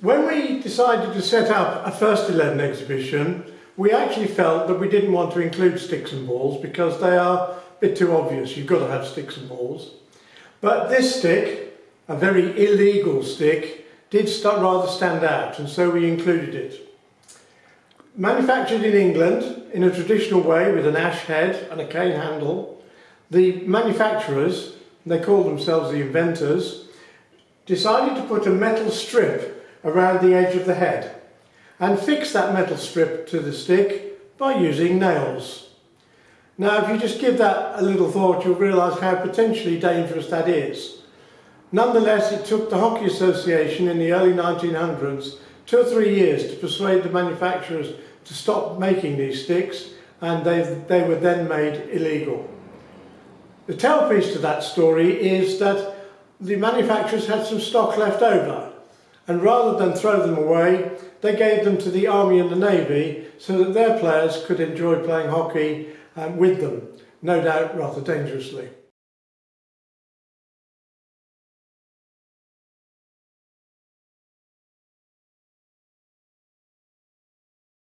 When we decided to set up a first 11 exhibition, we actually felt that we didn't want to include sticks and balls because they are a bit too obvious. You've got to have sticks and balls. But this stick, a very illegal stick, did rather stand out and so we included it. Manufactured in England in a traditional way with an ash head and a cane handle, the manufacturers, they call themselves the inventors, decided to put a metal strip around the edge of the head and fix that metal strip to the stick by using nails. Now if you just give that a little thought you'll realise how potentially dangerous that is. Nonetheless it took the Hockey Association in the early 1900s two or three years to persuade the manufacturers to stop making these sticks and they, they were then made illegal. The tailpiece to that story is that the manufacturers had some stock left over and rather than throw them away they gave them to the army and the navy so that their players could enjoy playing hockey um, with them, no doubt rather dangerously.